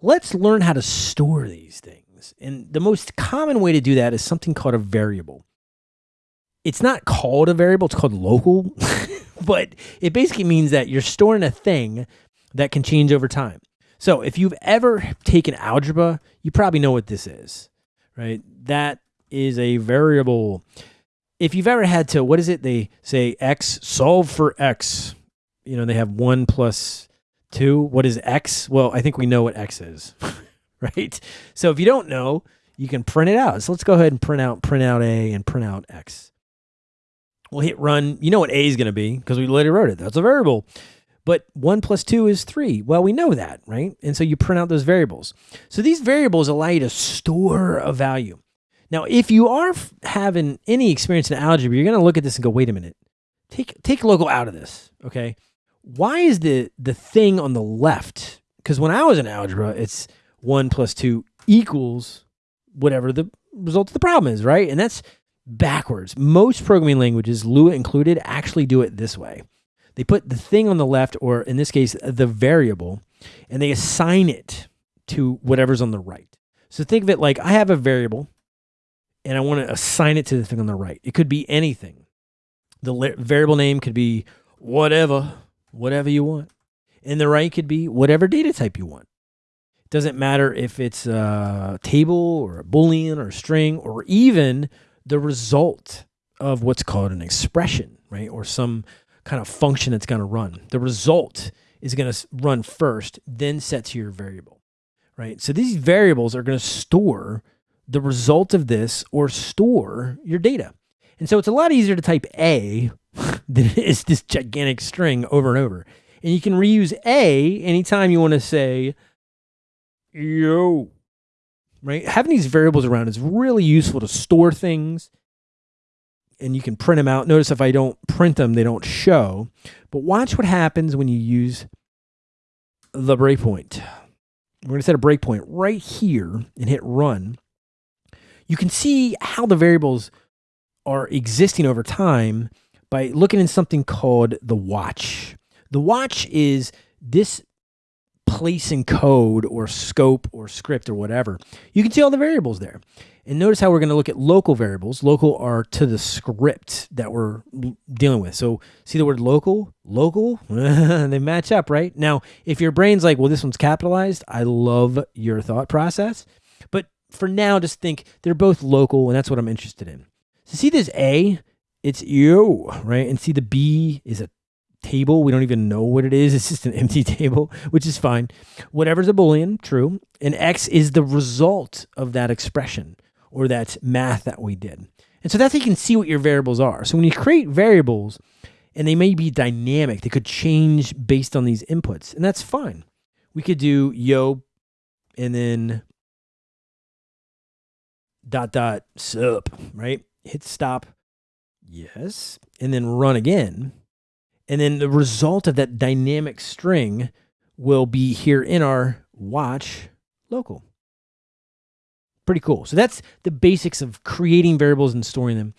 let's learn how to store these things. And the most common way to do that is something called a variable. It's not called a variable, it's called local, but it basically means that you're storing a thing that can change over time. So if you've ever taken algebra, you probably know what this is, right? That is a variable. If you've ever had to, what is it? They say x, solve for x. You know, they have one plus two. What is x? Well, I think we know what x is, right? So if you don't know, you can print it out. So let's go ahead and print out, print out a and print out x. We'll hit run. You know what a is going to be because we literally wrote it. That's a variable. But 1 plus 2 is 3. Well, we know that, right? And so you print out those variables. So these variables allow you to store a value. Now, if you are having any experience in algebra, you're going to look at this and go, wait a minute. Take, take local out of this, okay? Why is the, the thing on the left? Because when I was in algebra, it's 1 plus 2 equals whatever the result of the problem is, right? And that's backwards. Most programming languages, Lua included, actually do it this way. They put the thing on the left, or in this case, the variable, and they assign it to whatever's on the right. So think of it like I have a variable and I want to assign it to the thing on the right. It could be anything. The variable name could be whatever, whatever you want. And the right could be whatever data type you want. It doesn't matter if it's a table or a boolean or a string or even the result of what's called an expression, right? Or some kind of function that's going to run. The result is going to run first, then set to your variable, right? So these variables are going to store the result of this or store your data. And so it's a lot easier to type A than it is this gigantic string over and over. And you can reuse A anytime you want to say, yo, right? Having these variables around is really useful to store things and you can print them out. Notice if I don't print them, they don't show. But watch what happens when you use the breakpoint. We're going to set a breakpoint right here and hit run. You can see how the variables are existing over time by looking in something called the watch. The watch is this place in code or scope or script or whatever. You can see all the variables there. And notice how we're going to look at local variables. Local are to the script that we're dealing with. So see the word local, local, they match up, right? Now, if your brain's like, well, this one's capitalized, I love your thought process. But for now, just think they're both local, and that's what I'm interested in. So see this A, it's you, right? And see the B is a table. We don't even know what it is. It's just an empty table, which is fine. Whatever's a Boolean, true. And X is the result of that expression or that math that we did. And so that's how you can see what your variables are. So when you create variables, and they may be dynamic, they could change based on these inputs, and that's fine. We could do yo and then dot dot sup, right? Hit stop, yes, and then run again. And then the result of that dynamic string will be here in our watch local. Pretty cool. So that's the basics of creating variables and storing them.